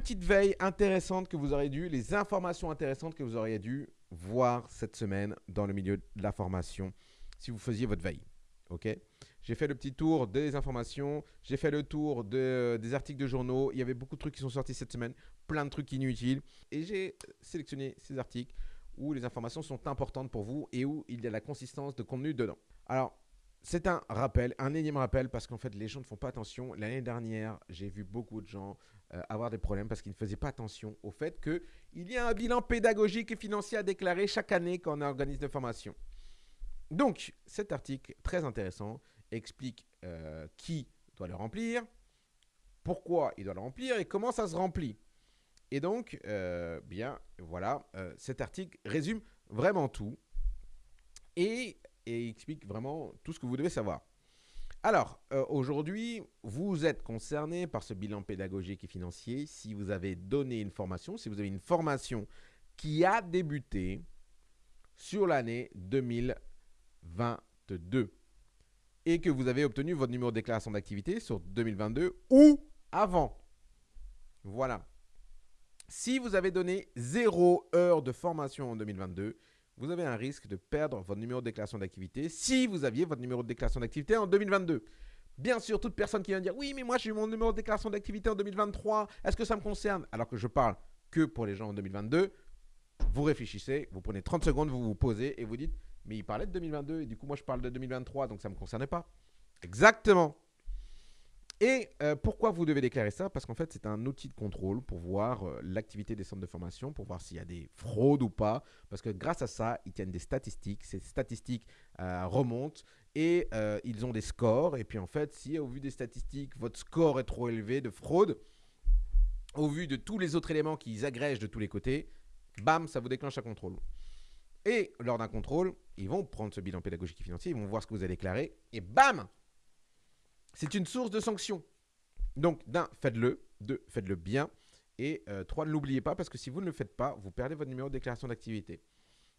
petite veille intéressante que vous auriez dû, les informations intéressantes que vous auriez dû voir cette semaine dans le milieu de la formation si vous faisiez votre veille. Ok? J'ai fait le petit tour des informations, j'ai fait le tour des articles de journaux. Il y avait beaucoup de trucs qui sont sortis cette semaine, plein de trucs inutiles. Et j'ai sélectionné ces articles où les informations sont importantes pour vous et où il y a la consistance de contenu dedans. Alors, c'est un rappel, un énième rappel parce qu'en fait les gens ne font pas attention. L'année dernière, j'ai vu beaucoup de gens euh, avoir des problèmes parce qu'ils ne faisaient pas attention au fait qu'il y a un bilan pédagogique et financier à déclarer chaque année quand on organise des formations. Donc, cet article, très intéressant, explique euh, qui doit le remplir, pourquoi il doit le remplir et comment ça se remplit. Et donc, euh, bien, voilà, cet article résume vraiment tout et, explique vraiment tout ce que vous devez savoir. Alors, aujourd'hui, vous êtes concerné par ce bilan pédagogique et financier si vous avez donné une formation, si vous avez une formation qui a débuté sur l'année 2020. 22 et que vous avez obtenu votre numéro de déclaration d'activité sur 2022 ou avant. Voilà. Si vous avez donné 0 heure de formation en 2022, vous avez un risque de perdre votre numéro de déclaration d'activité si vous aviez votre numéro de déclaration d'activité en 2022. Bien sûr, toute personne qui vient dire « Oui, mais moi j'ai mon numéro de déclaration d'activité en 2023, est-ce que ça me concerne ?» Alors que je parle que pour les gens en 2022, vous réfléchissez, vous prenez 30 secondes, vous vous posez et vous dites mais il parlait de 2022 et du coup moi je parle de 2023 donc ça ne me concernait pas. Exactement. Et euh, pourquoi vous devez déclarer ça? Parce qu'en fait, c'est un outil de contrôle pour voir euh, l'activité des centres de formation, pour voir s'il y a des fraudes ou pas. Parce que grâce à ça, ils tiennent des statistiques. Ces statistiques euh, remontent et ils ont des scores. Et puis en fait, si au vu des statistiques, votre score est trop élevé de fraude, au vu de tous les autres éléments qu'ils agrègent de tous les côtés, bam, ça vous déclenche un contrôle. Et lors d'un contrôle, ils vont prendre ce bilan pédagogique financier, ils vont voir ce que vous avez déclaré, et bam C'est une source de sanctions. Donc, d'un, faites-le. Deux, faites-le bien. Et euh, trois, ne l'oubliez pas, parce que si vous ne le faites pas, vous perdez votre numéro de déclaration d'activité.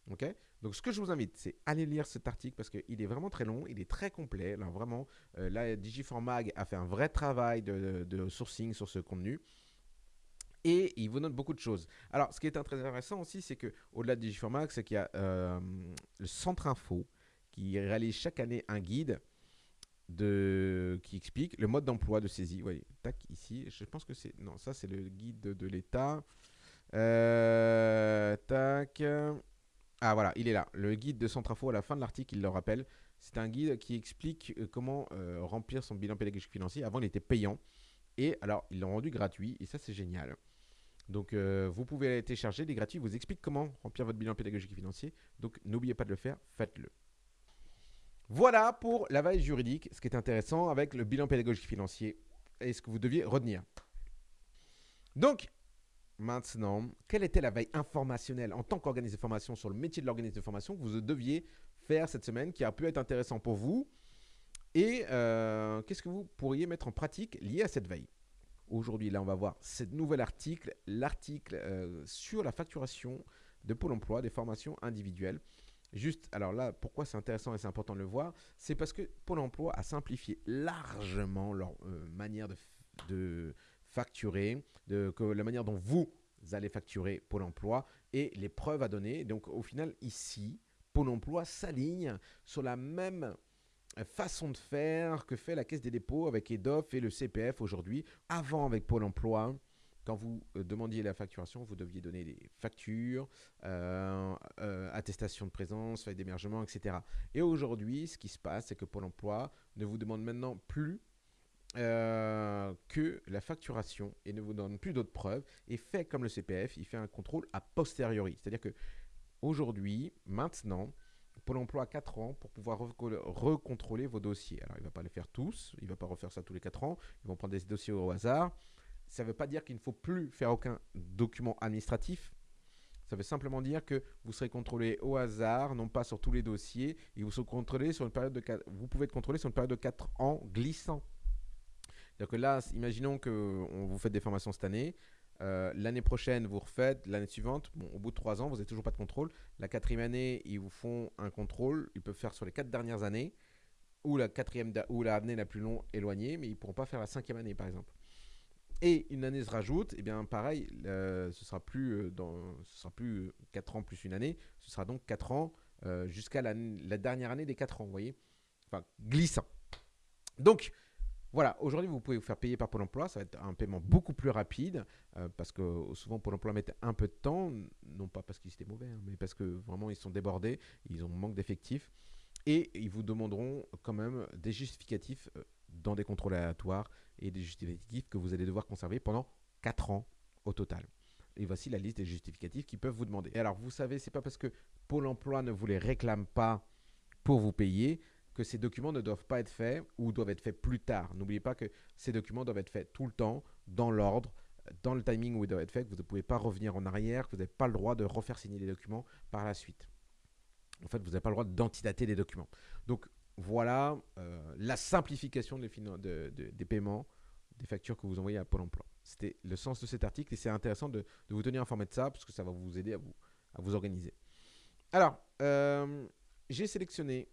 Ok? Donc, ce que je vous invite, c'est aller lire cet article parce qu'il est vraiment très long, il est très complet. Vraiment, euh, là, Digiformag a fait un vrai travail de sourcing sur ce contenu et il vous note beaucoup de choses. Alors, ce qui est très intéressant aussi, c'est que au-delà de Digiformax, c'est qu'il y a euh, le Centre Info qui réalise chaque année un guide qui explique le mode d'emploi de saisie. Voyez, tac, ici, je pense que c'est... Non, ça, c'est le guide de, l'État. Euh, tac. Ah, voilà, il est là. Le guide de Centre Info, à la fin de l'article, il le rappelle. C'est un guide qui explique euh, comment remplir son bilan pédagogique financier. Avant, il était payant. Et alors, ils l'ont rendu gratuit. Et ça, c'est génial. Donc, euh, vous pouvez aller télécharger, des gratuits vous explique comment remplir votre bilan pédagogique financier. Donc, n'oubliez pas de le faire, faites-le. Voilà pour la veille juridique, ce qui est intéressant avec le bilan pédagogique financier et ce que vous deviez retenir. Donc, maintenant, quelle était la veille informationnelle en tant qu'organisme de formation sur le métier de l'organisme de formation que vous deviez faire cette semaine qui a pu être intéressant pour vous Et euh, qu'est-ce que vous pourriez mettre en pratique lié à cette veille? Aujourd'hui, là, on va voir ce nouvel article, l'article euh, sur la facturation de Pôle emploi des formations individuelles. Juste, alors là, pourquoi c'est intéressant et c'est important de le voir C'est parce que Pôle emploi a simplifié largement leur euh, manière de, facturer, de, que, la manière dont vous allez facturer Pôle emploi et les preuves à donner. Donc, au final, ici, Pôle emploi s'aligne sur la même façon de faire que fait la Caisse des dépôts avec EDOF et le CPF aujourd'hui. Avant, avec Pôle emploi, quand vous euh, demandiez la facturation, vous deviez donner des factures, euh, euh, attestation de présence, feuille d'émergement, etc. Et aujourd'hui, ce qui se passe, c'est que Pôle emploi ne vous demande maintenant plus que la facturation et ne vous donne plus d'autres preuves et fait comme le CPF, il fait un contrôle a posteriori. C'est-à-dire que aujourd'hui, maintenant, Pôle emploi a 4 ans pour pouvoir recontrôler vos dossiers. Alors, il ne va pas les faire tous, il ne va pas refaire ça tous les 4 ans, ils vont prendre des dossiers au hasard. Ça ne veut pas dire qu'il ne faut plus faire aucun document administratif. Ça veut simplement dire que vous serez contrôlé au hasard, non pas sur tous les dossiers, et vous, serez contrôlé sur une période de 4, vous pouvez être contrôlé sur une période de 4 ans glissant. Donc là, imaginons qu'on vous fait des formations cette année, euh, l'année prochaine, vous refaites. L'année suivante, au bout de trois ans, vous n'avez toujours pas de contrôle. La quatrième année, ils vous font un contrôle. Ils peuvent faire sur les quatre dernières années ou la quatrième ou l'année la plus longue éloignée, mais ils ne pourront pas faire la cinquième année, par exemple. Et une année se rajoute, et eh bien pareil, ce sera plus dans, ce sera plus 4 ans plus une année, ce sera donc 4 ans jusqu'à la, dernière année des 4 ans, vous voyez Enfin, glissant. Donc, voilà, aujourd'hui, vous pouvez vous faire payer par Pôle emploi. Ça va être un paiement beaucoup plus rapide euh, parce que souvent, Pôle emploi met un peu de temps, non pas parce qu'ils étaient mauvais, hein, mais parce que vraiment, ils sont débordés, ils ont manque d'effectifs. Et ils vous demanderont quand même des justificatifs euh, dans des contrôles aléatoires et des justificatifs que vous allez devoir conserver pendant 4 ans au total. Et voici la liste des justificatifs qu'ils peuvent vous demander. Et alors, vous savez, c'est pas parce que Pôle emploi ne vous les réclame pas pour vous payer que ces documents ne doivent pas être faits ou doivent être faits plus tard. N'oubliez pas que ces documents doivent être faits tout le temps, dans l'ordre, dans le timing où ils doivent être faits, que vous ne pouvez pas revenir en arrière, que vous n'avez pas le droit de refaire signer les documents par la suite. En fait, vous n'avez pas le droit d'antidater les documents. Donc voilà euh, la simplification des, paiements, des factures que vous envoyez à Pôle emploi. C'était le sens de cet article et c'est intéressant de, vous tenir informé de ça parce que ça va vous aider à vous, organiser. Alors, euh, j'ai sélectionné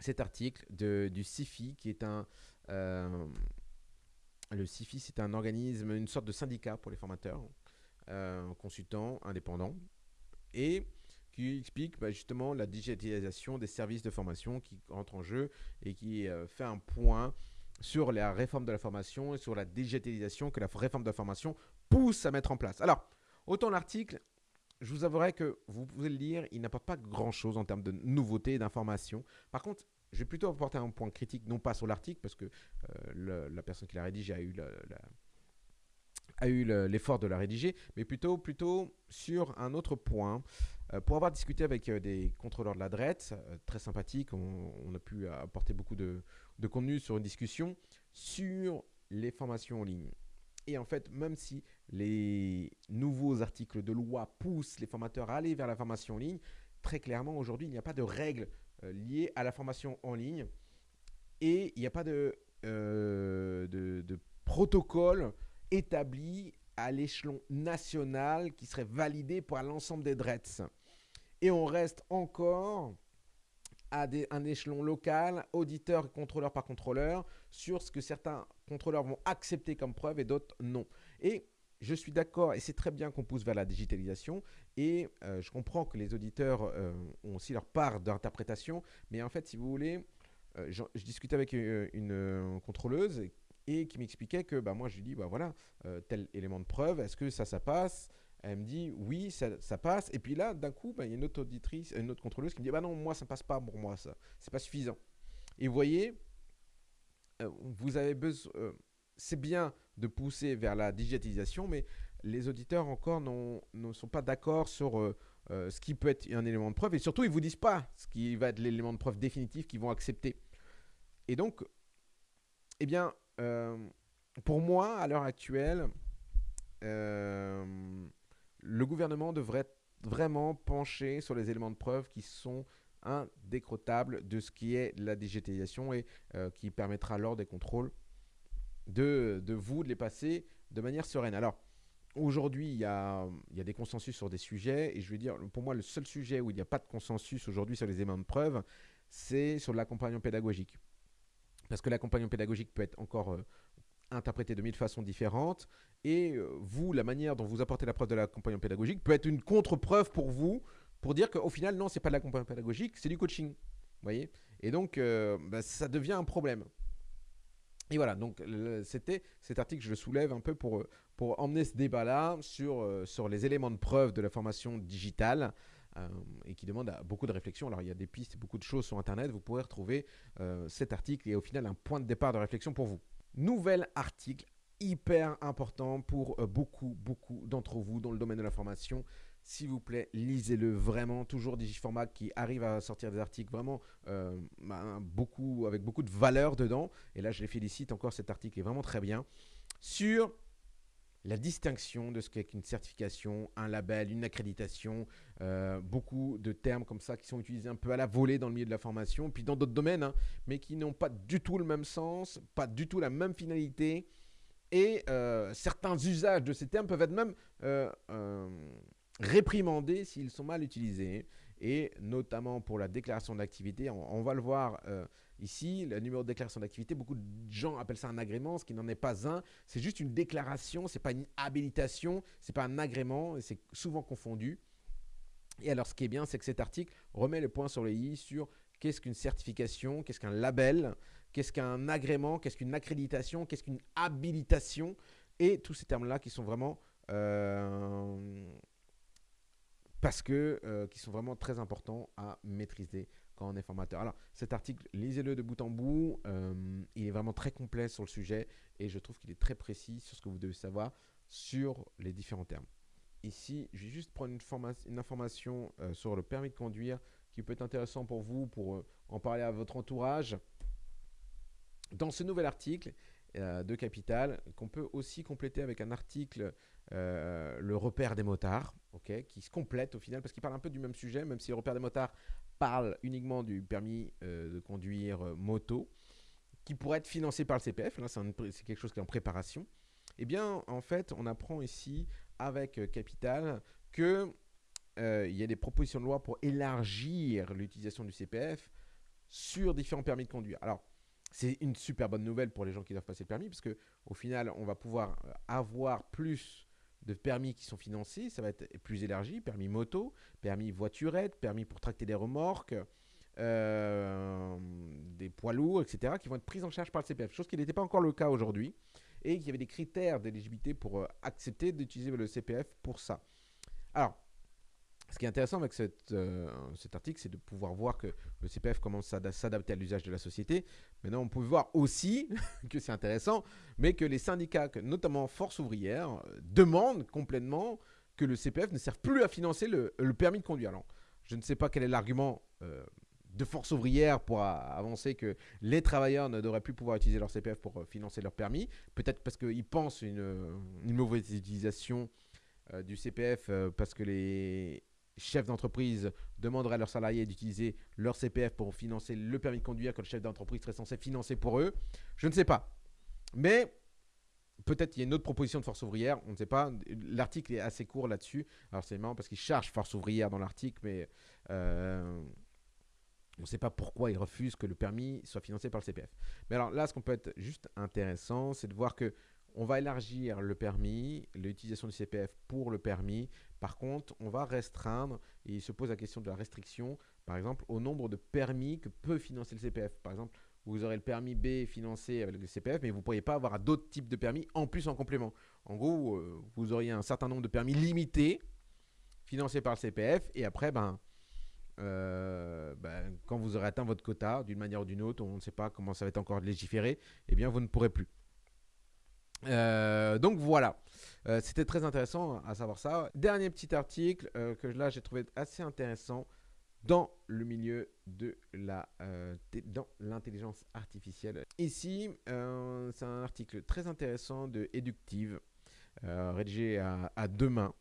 cet article du CIFI, qui est un... Euh, le CIFI, c'est un organisme, une sorte de syndicat pour les formateurs, consultants, indépendants, et qui explique bah, justement la digitalisation des services de formation qui entre en jeu et qui euh, fait un point sur la réforme de la formation et sur la digitalisation que la réforme de la formation pousse à mettre en place. Alors, autant l'article, je vous avouerai que vous pouvez le lire, il n'apporte pas grand-chose en termes de nouveautés et d'informations. Par contre, je vais plutôt apporter un point critique, non pas sur l'article, parce que euh, la personne qui l'a rédigé a eu a eu l'effort de la rédiger, mais plutôt, plutôt sur un autre point. Euh, pour avoir discuté avec euh, des contrôleurs de la DRET, très sympathiques, on, a pu apporter beaucoup de, contenu sur une discussion sur les formations en ligne. Et en fait, même si les nouveaux articles de loi poussent les formateurs à aller vers la formation en ligne, très clairement, aujourd'hui, il n'y a pas de règles euh, liées à la formation en ligne et il n'y a pas euh, de, protocole établi à l'échelon national qui serait validé par l'ensemble des DRETS. Et on reste encore à des, un échelon local, auditeur et contrôleur par contrôleur, sur ce que certains contrôleurs vont accepter comme preuve et d'autres non. Et je suis d'accord, et c'est très bien qu'on pousse vers la digitalisation, et euh, je comprends que les auditeurs euh, ont aussi leur part d'interprétation, mais en fait, si vous voulez, euh, je, discutais avec une, contrôleuse et, qui m'expliquait que bah, moi, je lui dis, bah, voilà, tel élément de preuve, est-ce que ça, ça passe? Elle me dit oui, ça, passe. Et puis là, d'un coup, bah, il y a une autre auditrice, une autre contrôleuse qui me dit bah non, moi ça passe pas pour moi ça, c'est pas suffisant. Et vous voyez, vous avez besoin, c'est bien de pousser vers la digitalisation, mais les auditeurs encore ne sont pas d'accord sur euh, euh, ce qui peut être un élément de preuve, et surtout ils ne vous disent pas ce qui va être l'élément de preuve définitif qu'ils vont accepter. Et donc, eh bien, euh, pour moi, à l'heure actuelle, le gouvernement devrait vraiment pencher sur les éléments de preuve qui sont indécrottables de ce qui est la digitalisation et qui permettra lors des contrôles de, vous de les passer de manière sereine. Alors, aujourd'hui, il y a, y a, des consensus sur des sujets, et je vais dire, pour moi, le seul sujet où il n'y a pas de consensus aujourd'hui sur les éléments de preuve, c'est sur l'accompagnement pédagogique. Parce que l'accompagnement pédagogique peut être encore euh, interprété de mille façons différentes, et euh, vous, la manière dont vous apportez la preuve de l'accompagnement pédagogique peut être une contre-preuve pour vous, pour dire qu'au final, non, c'est pas de l'accompagnement pédagogique, c'est du coaching. voyez? Et donc, euh, bah, ça devient un problème. Et voilà, donc c'était cet article, je le soulève un peu pour, pour emmener ce débat-là sur, sur les éléments de preuve de la formation digitale euh, et qui demande beaucoup de réflexion. Alors il y a des pistes, beaucoup de choses sur Internet, vous pourrez retrouver euh, cet article et au final un point de départ de réflexion pour vous. Nouvel article hyper important pour beaucoup, beaucoup d'entre vous dans le domaine de la formation. S'il vous plaît, lisez-le vraiment. Toujours Digiformat qui arrive à sortir des articles vraiment euh, bah, beaucoup, avec beaucoup de valeur dedans. Et là, je les félicite encore. Cet article est vraiment très bien. Sur la distinction de ce qu'est une certification, un label, une accréditation, euh, beaucoup de termes comme ça qui sont utilisés un peu à la volée dans le milieu de la formation, puis dans d'autres domaines, hein, mais qui n'ont pas du tout le même sens, pas du tout la même finalité, et euh, certains usages de ces termes peuvent être même réprimandés s'ils sont mal utilisés. Et notamment pour la déclaration d'activité, on, va le voir, euh, Ici, le numéro de déclaration d'activité, beaucoup de gens appellent ça un agrément, ce qui n'en est pas un. C'est juste une déclaration, c'est pas une habilitation, c'est pas un agrément, et c'est souvent confondu. Et alors, ce qui est bien, c'est que cet article remet le point sur les i sur qu'est-ce qu'une certification, qu'est-ce qu'un label, qu'est-ce qu'un agrément, qu'est-ce qu'une accréditation, qu'est-ce qu'une habilitation, et tous ces termes-là qui sont vraiment euh, parce que euh, qui sont vraiment très importants à maîtriser quand on est formateur. Alors cet article, lisez-le de bout en bout, euh, il est vraiment très complet sur le sujet et je trouve qu'il est très précis sur ce que vous devez savoir sur les différents termes. Ici, je vais juste prendre une, information euh, sur le permis de conduire qui peut être intéressant pour vous, pour en parler à votre entourage. Dans ce nouvel article de Capital, qu'on peut aussi compléter avec un article euh, le repère des motards, qui se complète au final parce qu'il parle un peu du même sujet, même si le repère des motards parle uniquement du permis euh, de conduire euh, moto, qui pourrait être financé par le CPF. Là, c'est quelque chose qui est en préparation. Eh bien, en fait, on apprend ici avec Capital que il y a des propositions de loi pour élargir l'utilisation du CPF sur différents permis de conduire. Alors, c'est une super bonne nouvelle pour les gens qui doivent passer le permis, parce que au final, on va pouvoir avoir plus de permis qui sont financés, ça va être plus élargi, permis moto, permis voiturette, permis pour tracter des remorques, euh, des poids lourds, etc., qui vont être pris en charge par le CPF, chose qui n'était pas encore le cas aujourd'hui, et qu'il y avait des critères d'éligibilité pour euh, accepter d'utiliser le CPF pour ça. Alors, ce qui est intéressant avec euh, cet article, c'est de pouvoir voir que le CPF commence à s'adapter à l'usage de la société. Maintenant, on peut voir aussi que c'est intéressant, mais que les syndicats, notamment Force ouvrière, euh, demandent complètement que le CPF ne serve plus à financer le, permis de conduire. Alors, je ne sais pas quel est l'argument euh, de Force ouvrière pour avancer que les travailleurs ne devraient plus pouvoir utiliser leur CPF pour financer leur permis. Peut-être parce qu'ils pensent une, une mauvaise utilisation du CPF parce que les chefs d'entreprise demanderaient à leurs salariés d'utiliser leur CPF pour financer le permis de conduire que le chef d'entreprise serait censé financer pour eux. Je ne sais pas. Mais peut-être qu'il y a une autre proposition de force ouvrière, on ne sait pas. L'article est assez court là-dessus. Alors c'est marrant parce qu'il charge force ouvrière dans l'article, mais euh, on ne sait pas pourquoi il refuse que le permis soit financé par le CPF. Mais alors là, ce qu'on peut être juste intéressant, c'est de voir que on va élargir le permis, l'utilisation du CPF pour le permis. Par contre, on va restreindre, et il se pose la question de la restriction, par exemple, au nombre de permis que peut financer le CPF. Par exemple, vous aurez le permis B financé avec le CPF, mais vous ne pourriez pas avoir d'autres types de permis en plus en complément. En gros, euh, vous auriez un certain nombre de permis limités financés par le CPF, et après, ben, euh, ben, quand vous aurez atteint votre quota, d'une manière ou d'une autre, on ne sait pas comment ça va être encore légiféré, eh bien, vous ne pourrez plus. Euh, donc voilà, euh, c'était très intéressant à savoir ça. Dernier petit article euh, que là j'ai trouvé assez intéressant dans le milieu de la dans l'intelligence artificielle. Ici, c'est un article très intéressant de Eductive, rédigé à, à, deux mains,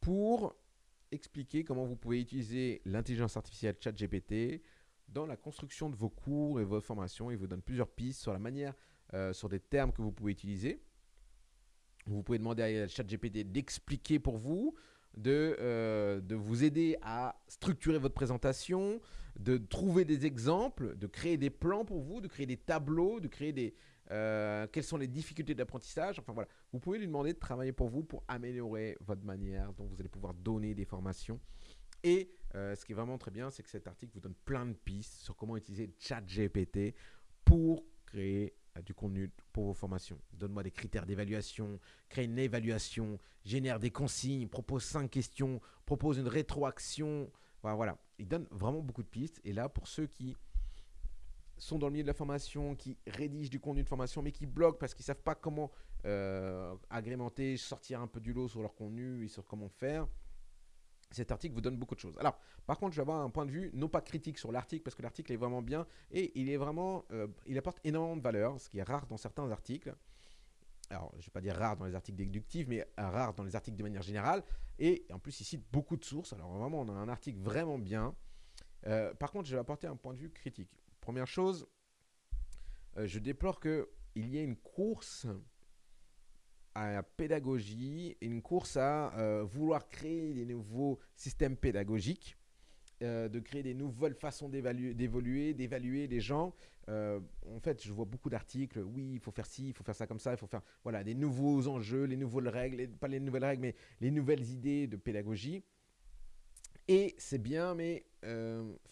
pour expliquer comment vous pouvez utiliser l'intelligence artificielle ChatGPT dans la construction de vos cours et vos formations. Il vous donne plusieurs pistes sur la manière euh, sur des termes que vous pouvez utiliser. Vous pouvez demander à ChatGPT d'expliquer pour vous, de, euh, de vous aider à structurer votre présentation, de trouver des exemples, de créer des plans pour vous, de créer des tableaux, de créer des... Euh, quelles sont les difficultés d'apprentissage Enfin voilà, vous pouvez lui demander de travailler pour vous pour améliorer votre manière dont vous allez pouvoir donner des formations. Et ce qui est vraiment très bien, c'est que cet article vous donne plein de pistes sur comment utiliser ChatGPT pour créer du contenu pour vos formations. Donne-moi des critères d'évaluation, crée une évaluation, génère des consignes, propose cinq questions, propose une rétroaction. Voilà, voilà. Il donne vraiment beaucoup de pistes. Et là, pour ceux qui sont dans le milieu de la formation, qui rédigent du contenu de formation, mais qui bloquent parce qu'ils ne savent pas comment euh, agrémenter, sortir un peu du lot sur leur contenu et sur comment faire, cet article vous donne beaucoup de choses. Alors, par contre, je vais avoir un point de vue non pas critique sur l'article parce que l'article est vraiment bien et il est vraiment, euh, il apporte énormément de valeur, ce qui est rare dans certains articles. Alors, je ne vais pas dire rare dans les articles déductifs, mais rare dans les articles de manière générale. Et en plus, il cite beaucoup de sources. Alors, vraiment, on a un article vraiment bien. Euh, par contre, je vais apporter un point de vue critique. Première chose, euh, je déplore qu'il y ait une course à la pédagogie, une course à euh, vouloir créer des nouveaux systèmes pédagogiques euh, de créer des nouvelles façons d'évoluer, d'évaluer les gens. Euh, en fait, je vois beaucoup d'articles. Oui, il faut faire ci, il faut faire ça comme ça, il faut faire voilà des nouveaux enjeux, les nouvelles règles, pas les nouvelles règles, mais les nouvelles idées de pédagogie. Et c'est bien, mais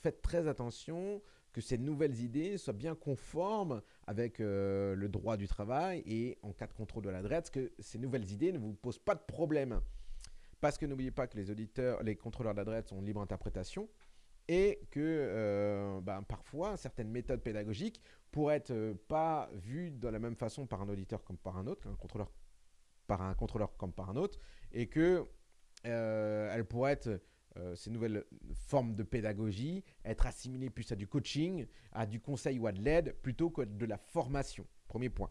faites très attention que ces nouvelles idées soient bien conformes avec le droit du travail et en cas de contrôle de l'adresse, que ces nouvelles idées ne vous posent pas de problème. Parce que n'oubliez pas que les auditeurs, les contrôleurs d'adresse ont libre interprétation et que euh, ben, parfois certaines méthodes pédagogiques pourraient être euh, pas vues de la même façon par un auditeur comme par un autre, un contrôleur par un contrôleur comme par un autre, et que euh, elles pourraient être ces nouvelles formes de pédagogie être assimilées plus à du coaching, à du conseil ou à de l'aide plutôt que de la formation. Premier point.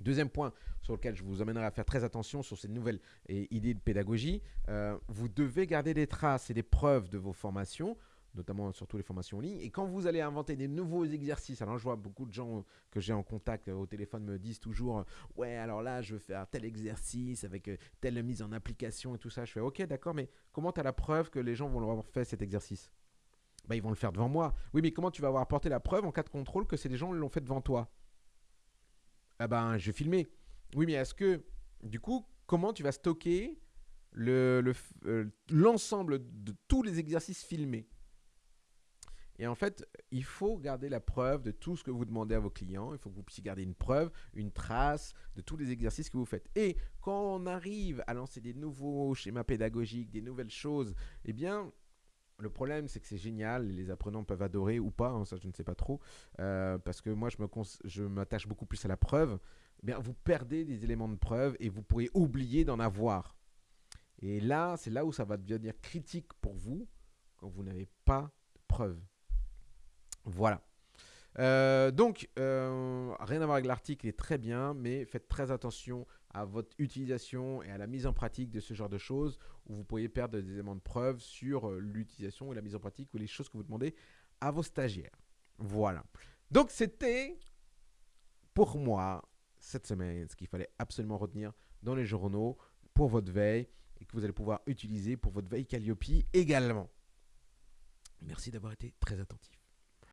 Deuxième point sur lequel je vous amènerai à faire très attention sur ces nouvelles idées de pédagogie, euh, vous devez garder des traces et des preuves de vos formations, notamment surtout les formations en ligne. Et quand vous allez inventer des nouveaux exercices, alors je vois beaucoup de gens que j'ai en contact au téléphone me disent toujours Ouais, alors là, je veux faire tel exercice avec euh, telle mise en application et tout ça. Je fais Ok, d'accord, mais comment tu as la preuve que les gens vont avoir fait cet exercice? Bah, Ils vont le faire devant moi. Oui, mais comment tu vas avoir apporté la preuve en cas de contrôle que des gens l'ont fait devant toi? Ah ben, je vais filmer. Oui, mais est-ce que, du coup, comment tu vas stocker l'ensemble le, euh, l'ensemble de tous les exercices filmés? Et en fait, il faut garder la preuve de tout ce que vous demandez à vos clients. Il faut que vous puissiez garder une preuve, une trace de tous les exercices que vous faites. Et quand on arrive à lancer des nouveaux schémas pédagogiques, des nouvelles choses, eh bien, le problème, c'est que c'est génial, les apprenants peuvent adorer ou pas, hein, ça je ne sais pas trop, euh, parce que moi je m'attache beaucoup plus à la preuve. Eh bien, vous perdez des éléments de preuve et vous pourriez oublier d'en avoir. Et là, c'est là où ça va devenir critique pour vous quand vous n'avez pas de preuve. Voilà. Euh, donc, euh, rien à voir avec l'article, est très bien, mais faites très attention à votre utilisation et à la mise en pratique de ce genre de choses où vous pourriez perdre des éléments de preuve sur euh, l'utilisation et la mise en pratique ou les choses que vous demandez à vos stagiaires. Voilà. Donc, c'était pour moi cette semaine ce qu'il fallait absolument retenir dans les journaux pour votre veille et que vous allez pouvoir utiliser pour votre veille Calliope également. Merci d'avoir été très attentif.